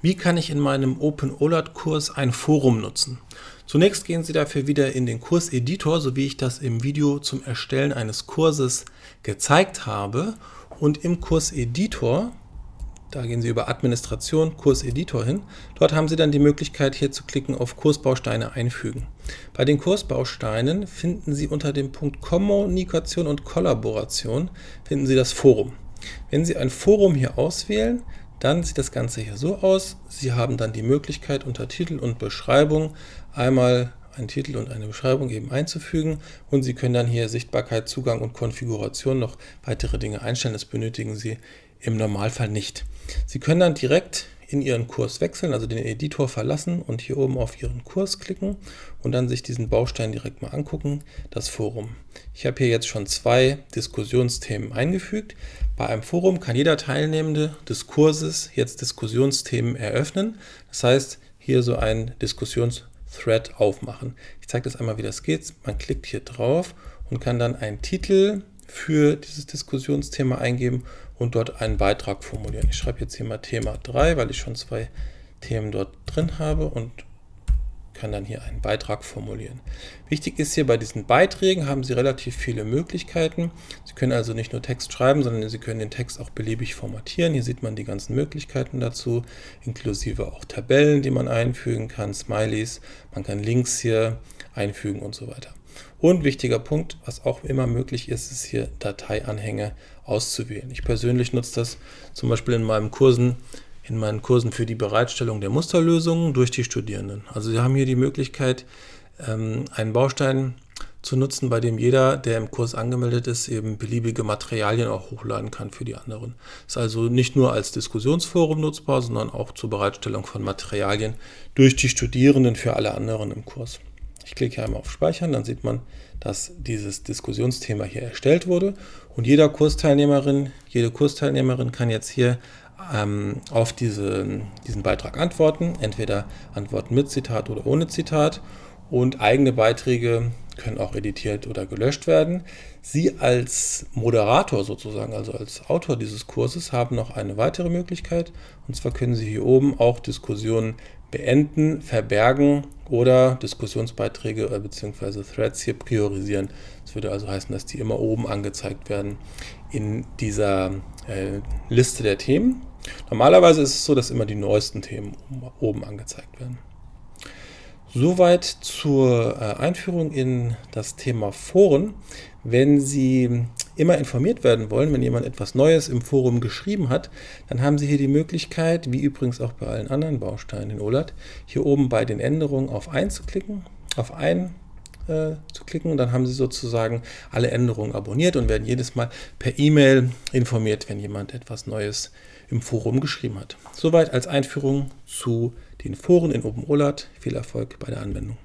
Wie kann ich in meinem OpenOLAT-Kurs ein Forum nutzen? Zunächst gehen Sie dafür wieder in den Kurseditor, so wie ich das im Video zum Erstellen eines Kurses gezeigt habe. Und im Kurseditor, da gehen Sie über Administration, Kurseditor hin. Dort haben Sie dann die Möglichkeit, hier zu klicken auf Kursbausteine einfügen. Bei den Kursbausteinen finden Sie unter dem Punkt Kommunikation und Kollaboration finden Sie das Forum. Wenn Sie ein Forum hier auswählen, dann sieht das Ganze hier so aus. Sie haben dann die Möglichkeit unter Titel und Beschreibung einmal einen Titel und eine Beschreibung eben einzufügen und Sie können dann hier Sichtbarkeit, Zugang und Konfiguration noch weitere Dinge einstellen. Das benötigen Sie im Normalfall nicht. Sie können dann direkt in Ihren Kurs wechseln, also den Editor verlassen und hier oben auf Ihren Kurs klicken und dann sich diesen Baustein direkt mal angucken, das Forum. Ich habe hier jetzt schon zwei Diskussionsthemen eingefügt. Bei einem Forum kann jeder Teilnehmende des Kurses jetzt Diskussionsthemen eröffnen. Das heißt, hier so ein Diskussionsthread aufmachen. Ich zeige das einmal, wie das geht. Man klickt hier drauf und kann dann einen Titel für dieses Diskussionsthema eingeben und dort einen Beitrag formulieren. Ich schreibe jetzt hier mal Thema 3, weil ich schon zwei Themen dort drin habe und kann dann hier einen Beitrag formulieren. Wichtig ist hier, bei diesen Beiträgen haben Sie relativ viele Möglichkeiten. Sie können also nicht nur Text schreiben, sondern Sie können den Text auch beliebig formatieren. Hier sieht man die ganzen Möglichkeiten dazu, inklusive auch Tabellen, die man einfügen kann, Smileys, man kann Links hier einfügen und so weiter. Und wichtiger Punkt, was auch immer möglich ist, ist hier Dateianhänge auszuwählen. Ich persönlich nutze das zum Beispiel in meinen Kursen, in meinen Kursen für die Bereitstellung der Musterlösungen durch die Studierenden. Also Sie haben hier die Möglichkeit, ähm, einen Baustein zu nutzen, bei dem jeder, der im Kurs angemeldet ist, eben beliebige Materialien auch hochladen kann für die anderen. Ist also nicht nur als Diskussionsforum nutzbar, sondern auch zur Bereitstellung von Materialien durch die Studierenden für alle anderen im Kurs. Ich klicke hier einmal auf Speichern, dann sieht man, dass dieses Diskussionsthema hier erstellt wurde. Und jeder Kursteilnehmerin, jede Kursteilnehmerin kann jetzt hier ähm, auf diese, diesen Beitrag antworten, entweder antworten mit Zitat oder ohne Zitat. Und eigene Beiträge können auch editiert oder gelöscht werden. Sie als Moderator sozusagen, also als Autor dieses Kurses, haben noch eine weitere Möglichkeit. Und zwar können Sie hier oben auch Diskussionen beenden, verbergen oder Diskussionsbeiträge äh, bzw. Threads hier priorisieren. Das würde also heißen, dass die immer oben angezeigt werden in dieser äh, Liste der Themen. Normalerweise ist es so, dass immer die neuesten Themen oben angezeigt werden. Soweit zur äh, Einführung in das Thema Foren. Wenn Sie immer informiert werden wollen, wenn jemand etwas Neues im Forum geschrieben hat, dann haben Sie hier die Möglichkeit, wie übrigens auch bei allen anderen Bausteinen in OLAT, hier oben bei den Änderungen auf ein zu klicken, auf ein äh, zu klicken und dann haben Sie sozusagen alle Änderungen abonniert und werden jedes Mal per E-Mail informiert, wenn jemand etwas Neues im Forum geschrieben hat. Soweit als Einführung zu den Foren in OpenOLAT. Viel Erfolg bei der Anwendung.